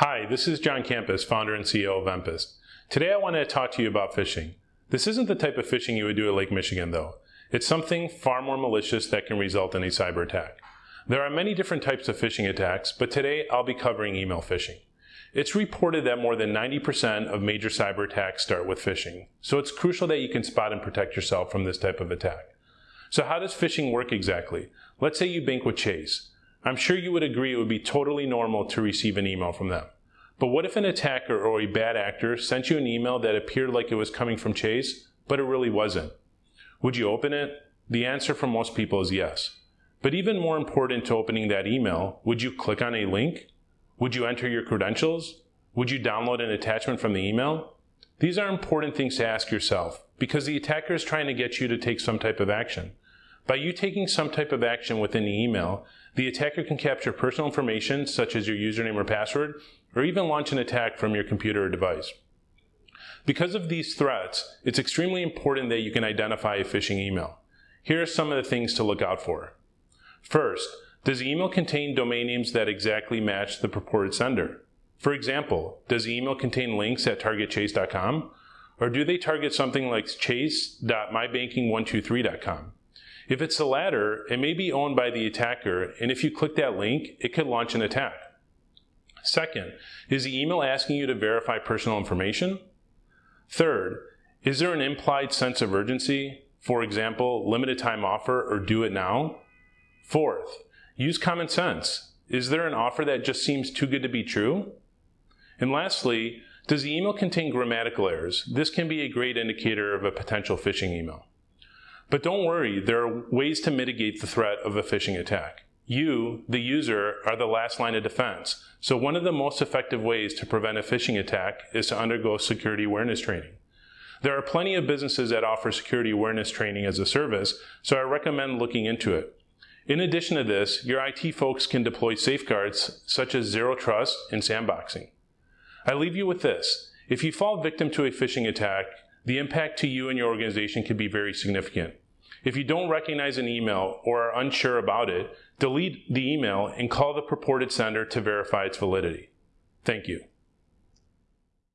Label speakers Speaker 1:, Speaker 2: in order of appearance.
Speaker 1: Hi, this is John Campus, founder and CEO of Empist. Today I want to talk to you about phishing. This isn't the type of phishing you would do at Lake Michigan though. It's something far more malicious that can result in a cyber attack. There are many different types of phishing attacks, but today I'll be covering email phishing. It's reported that more than 90% of major cyber attacks start with phishing, so it's crucial that you can spot and protect yourself from this type of attack. So how does phishing work exactly? Let's say you bank with Chase. I'm sure you would agree it would be totally normal to receive an email from them. But what if an attacker or a bad actor sent you an email that appeared like it was coming from Chase, but it really wasn't? Would you open it? The answer for most people is yes. But even more important to opening that email, would you click on a link? Would you enter your credentials? Would you download an attachment from the email? These are important things to ask yourself because the attacker is trying to get you to take some type of action. By you taking some type of action within the email, the attacker can capture personal information such as your username or password, or even launch an attack from your computer or device. Because of these threats, it's extremely important that you can identify a phishing email. Here are some of the things to look out for. First, does the email contain domain names that exactly match the purported sender? For example, does the email contain links at targetchase.com? Or do they target something like chase.mybanking123.com? If it's the latter, it may be owned by the attacker, and if you click that link, it could launch an attack. Second, is the email asking you to verify personal information? Third, is there an implied sense of urgency? For example, limited time offer or do it now? Fourth, use common sense. Is there an offer that just seems too good to be true? And lastly, does the email contain grammatical errors? This can be a great indicator of a potential phishing email. But don't worry, there are ways to mitigate the threat of a phishing attack. You, the user, are the last line of defense. So one of the most effective ways to prevent a phishing attack is to undergo security awareness training. There are plenty of businesses that offer security awareness training as a service, so I recommend looking into it. In addition to this, your IT folks can deploy safeguards such as zero trust and sandboxing. I leave you with this. If you fall victim to a phishing attack, the impact to you and your organization can be very significant. If you don't recognize an email or are unsure about it, delete the email and call the purported sender to verify its validity. Thank you.